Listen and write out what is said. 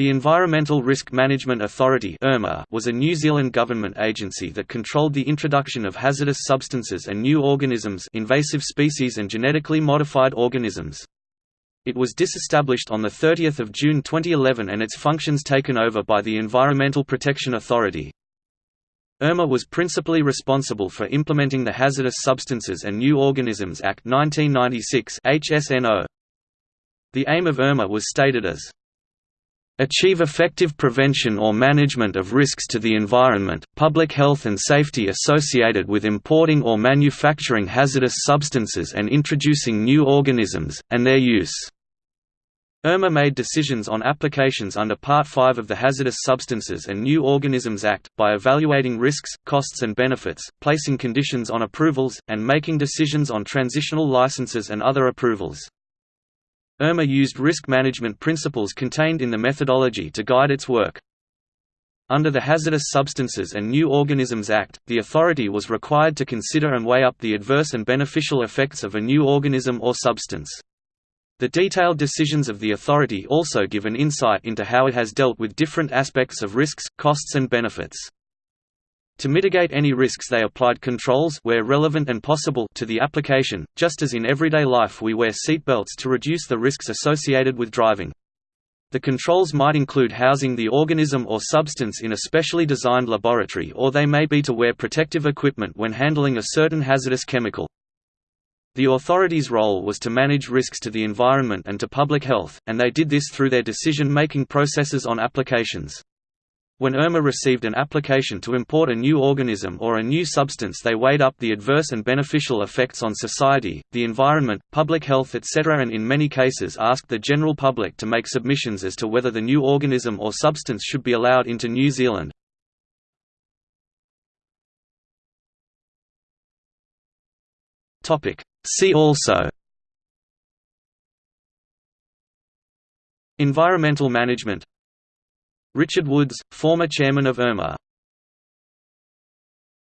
The Environmental Risk Management Authority was a New Zealand government agency that controlled the introduction of hazardous substances and new organisms invasive species and genetically modified organisms. It was disestablished on 30 June 2011 and its functions taken over by the Environmental Protection Authority. ERMA was principally responsible for implementing the Hazardous Substances and New Organisms Act 1996 HSNO. The aim of ERMA was stated as achieve effective prevention or management of risks to the environment, public health and safety associated with importing or manufacturing hazardous substances and introducing new organisms, and their use. ERMA made decisions on applications under Part 5 of the Hazardous Substances and New Organisms Act, by evaluating risks, costs and benefits, placing conditions on approvals, and making decisions on transitional licenses and other approvals. ERMA used risk management principles contained in the methodology to guide its work. Under the Hazardous Substances and New Organisms Act, the authority was required to consider and weigh up the adverse and beneficial effects of a new organism or substance. The detailed decisions of the authority also give an insight into how it has dealt with different aspects of risks, costs and benefits. To mitigate any risks they applied controls where relevant and possible to the application, just as in everyday life we wear seatbelts to reduce the risks associated with driving. The controls might include housing the organism or substance in a specially designed laboratory or they may be to wear protective equipment when handling a certain hazardous chemical. The authorities' role was to manage risks to the environment and to public health, and they did this through their decision-making processes on applications. When ERMA received an application to import a new organism or a new substance they weighed up the adverse and beneficial effects on society, the environment, public health etc. and in many cases asked the general public to make submissions as to whether the new organism or substance should be allowed into New Zealand. See also Environmental management Richard Woods, former chairman of ERMA